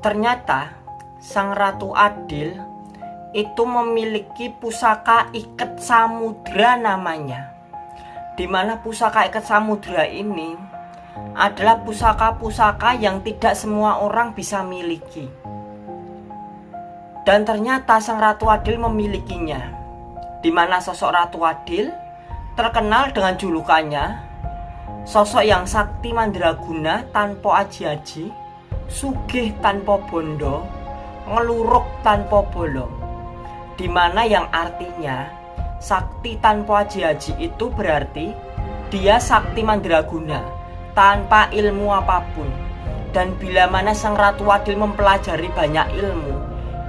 Ternyata Sang Ratu Adil itu memiliki pusaka ikat samudra namanya. Di mana pusaka ikat samudra ini adalah pusaka-pusaka yang tidak semua orang bisa miliki. Dan ternyata Sang Ratu Adil memilikinya. Di mana sosok Ratu Adil terkenal dengan julukannya Sosok yang sakti mandraguna tanpa aji-aji Sugih tanpa bondo Ngeluruk tanpa bolong Di mana yang artinya Sakti tanpa aji-aji itu berarti Dia sakti mandraguna Tanpa ilmu apa pun. Dan bila mana sang Ratu Adil mempelajari banyak ilmu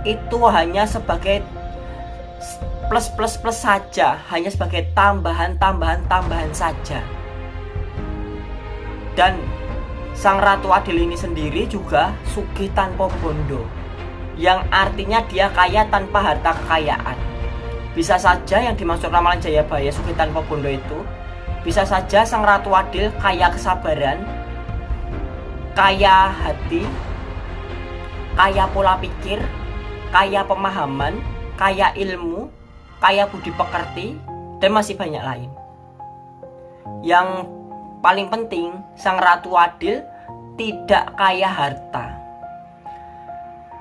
Itu hanya sebagai plus plus plus saja hanya sebagai tambahan tambahan tambahan saja. Dan sang ratu adil ini sendiri juga sugih tanpa bondo yang artinya dia kaya tanpa harta kekayaan bisa saja yang dimaksud ramalan Jayabaya sugih tanpa bondo itu bisa saja sang ratu adil kaya kesabaran kaya hati kaya pola pikir kaya pemahaman kaya ilmu kaya budi pekerti, dan masih banyak lain. Yang paling penting, sang ratu adil tidak kaya harta.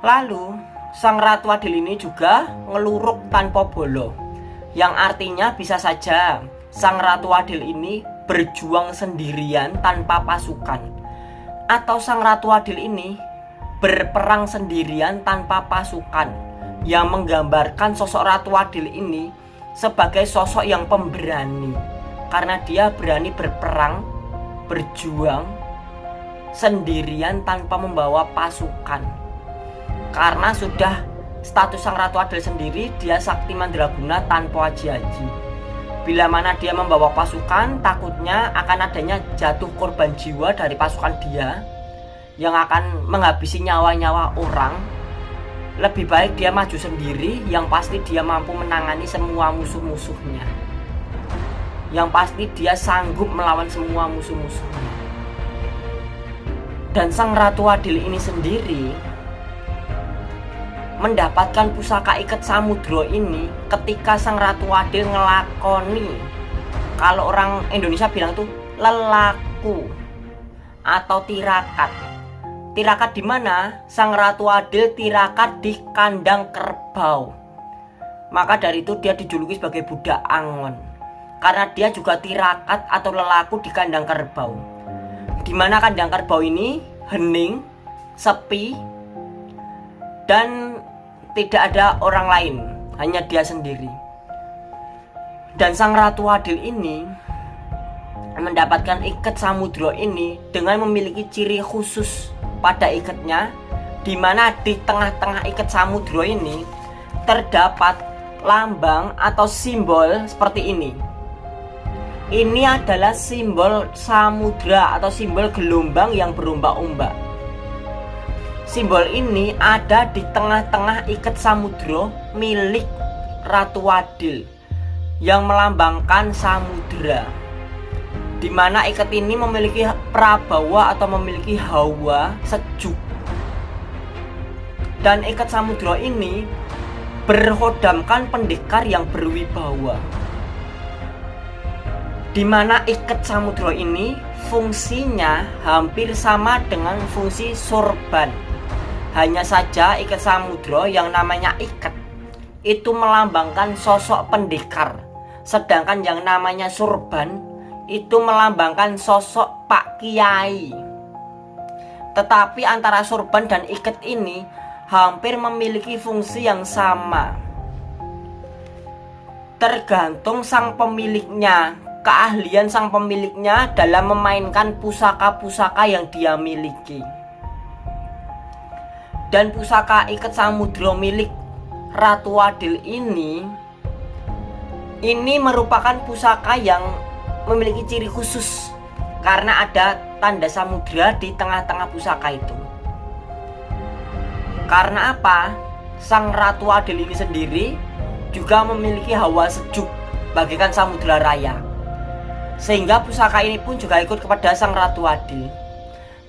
Lalu, sang ratu adil ini juga ngeluruk tanpa bolo, yang artinya bisa saja sang ratu adil ini berjuang sendirian tanpa pasukan, atau sang ratu adil ini berperang sendirian tanpa pasukan yang menggambarkan sosok Ratu Adil ini sebagai sosok yang pemberani. Karena dia berani berperang, berjuang sendirian tanpa membawa pasukan. Karena sudah status sang Ratu Adil sendiri dia sakti mandraguna tanpa aji-aji. Bila mana dia membawa pasukan, takutnya akan adanya jatuh korban jiwa dari pasukan dia yang akan menghabisi nyawa-nyawa orang lebih baik dia maju sendiri yang pasti dia mampu menangani semua musuh-musuhnya yang pasti dia sanggup melawan semua musuh-musuhnya dan sang ratu adil ini sendiri mendapatkan pusaka ikat samudro ini ketika sang ratu adil ngelakoni kalau orang Indonesia bilang tuh lelaku atau tirakat Tirakat di mana? Sang Ratu Adil tirakat di kandang kerbau. Maka dari itu dia dijuluki sebagai budak angon. Karena dia juga tirakat atau lelaku di kandang kerbau. Di mana kandang kerbau ini hening, sepi, dan tidak ada orang lain, hanya dia sendiri. Dan sang Ratu Adil ini mendapatkan ikat samudro ini dengan memiliki ciri khusus pada ikatnya di mana di tengah-tengah ikat samudro ini terdapat lambang atau simbol seperti ini. Ini adalah simbol samudra atau simbol gelombang yang berombak-ombak. Simbol ini ada di tengah-tengah ikat samudro milik Ratu Wadil yang melambangkan samudra di mana ikat ini memiliki prabawa atau memiliki hawa sejuk dan ikat samudra ini berhodamkan pendekar yang berwibawa di mana ikat samudra ini fungsinya hampir sama dengan fungsi sorban hanya saja ikat samudra yang namanya ikat itu melambangkan sosok pendekar sedangkan yang namanya sorban itu melambangkan sosok Pak Kiai. Tetapi antara sorban dan ikat ini hampir memiliki fungsi yang sama. Tergantung sang pemiliknya, keahlian sang pemiliknya dalam memainkan pusaka-pusaka yang dia miliki. Dan pusaka ikat samudro milik Ratu Adil ini ini merupakan pusaka yang memiliki ciri khusus karena ada tanda samudra di tengah-tengah pusaka itu. Karena apa? Sang Ratu Adil ini sendiri juga memiliki hawa sejuk bagikan samudra raya. Sehingga pusaka ini pun juga ikut kepada Sang Ratu Adil.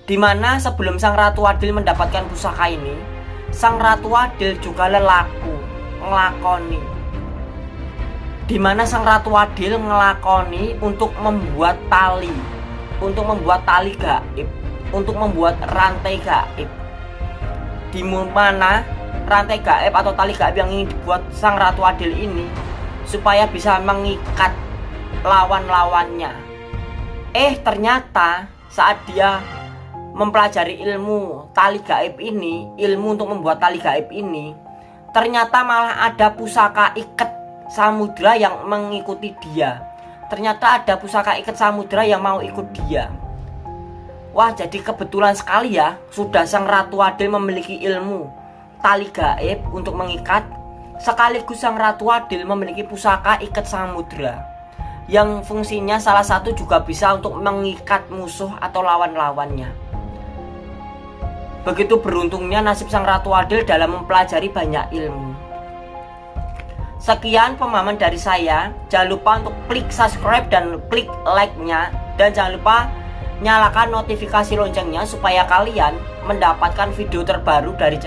Di mana sebelum Sang Ratu Adil mendapatkan pusaka ini, Sang Ratu Adil juga lelaku ngelakoni. Di mana Sang Ratu Adil ngelakoni untuk membuat tali, untuk membuat tali gaib, untuk membuat rantai gaib. Di mana rantai gaib atau tali gaib yang ingin dibuat Sang Ratu Adil ini supaya bisa mengikat lawan-lawannya. Eh, ternyata saat dia mempelajari ilmu tali gaib ini, ilmu untuk membuat tali gaib ini, ternyata malah ada pusaka ikat samudra yang mengikuti dia. Ternyata ada pusaka ikat samudra yang mau ikut dia. Wah, jadi kebetulan sekali ya, sudah sang Ratu Adil memiliki ilmu tali gaib untuk mengikat, sekaligus sang Ratu Adil memiliki pusaka ikat samudra yang fungsinya salah satu juga bisa untuk mengikat musuh atau lawan-lawannya. Begitu beruntungnya nasib sang Ratu Adil dalam mempelajari banyak ilmu. Sekian pemahaman dari saya. Jangan lupa untuk klik subscribe dan klik like-nya. Dan jangan lupa nyalakan notifikasi loncengnya supaya kalian mendapatkan video terbaru dari